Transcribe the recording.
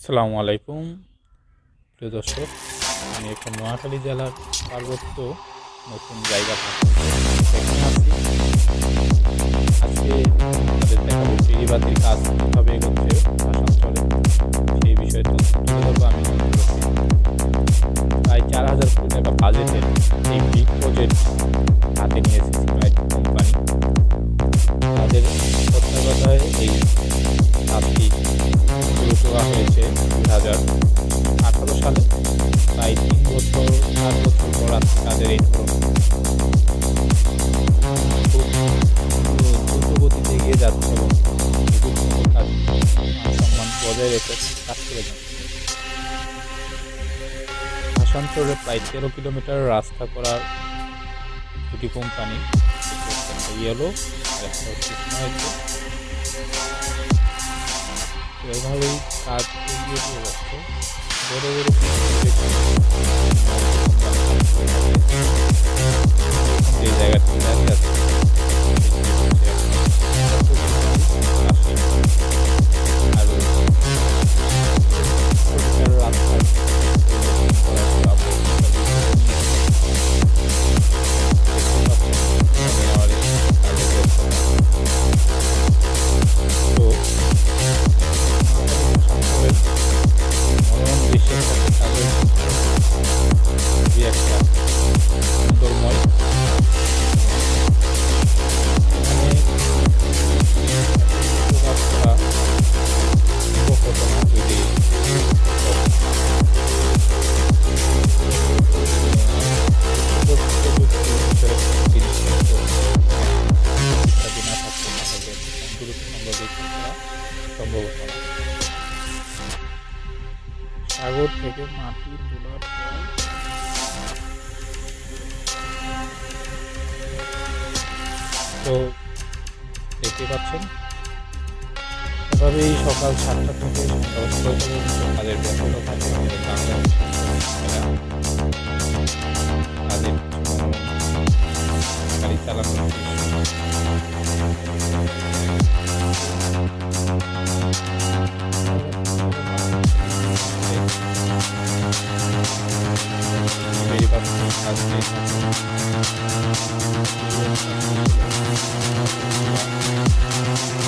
আসসালামু আলাইকুম। প্রিয় দর্শক, আমি এখন নোয়াখালী জেলার পার্বত্য নতুন জায়গা আজকে আমাদের দেখাবো ফেরিবাতির কাজ কীভাবে এগোচ্ছে আসানসোলে। সেই বিষয়ে তুলে ধরবো, আমি প্রায় চার হাজার কোটি টাকা বাজেটের এই বিগ প্রজেক্ট হাজার সালে প্রায় তিন বছর, চার বছর পর আজকে তাদের এই খুব দ্রুত গতিতে এগিয়ে যাচ্ছে এবং সম্মান বজায় রেখে কাজ করে যাচ্ছে। আসানসোলে প্রায় তেরো কিলোমিটার রাস্তা করার দুটি কোম্পানি ইয়েলো একটা হচ্ছে এভাবেই কাজ এগিয়ে দিয়ে যাচ্ছে। বড় বড় যে জায়গাটি দ্রুত সম্ভব এই কাজ করা সম্ভব হতো না। সাগর থেকে মাটি তোলার তো দেখতে পাচ্ছেন, এভাবেই সকাল সাতটা থেকে সন্ধ্যা ছয়টা পর্যন্ত তাদের ব্যস্ত থাকে। Thank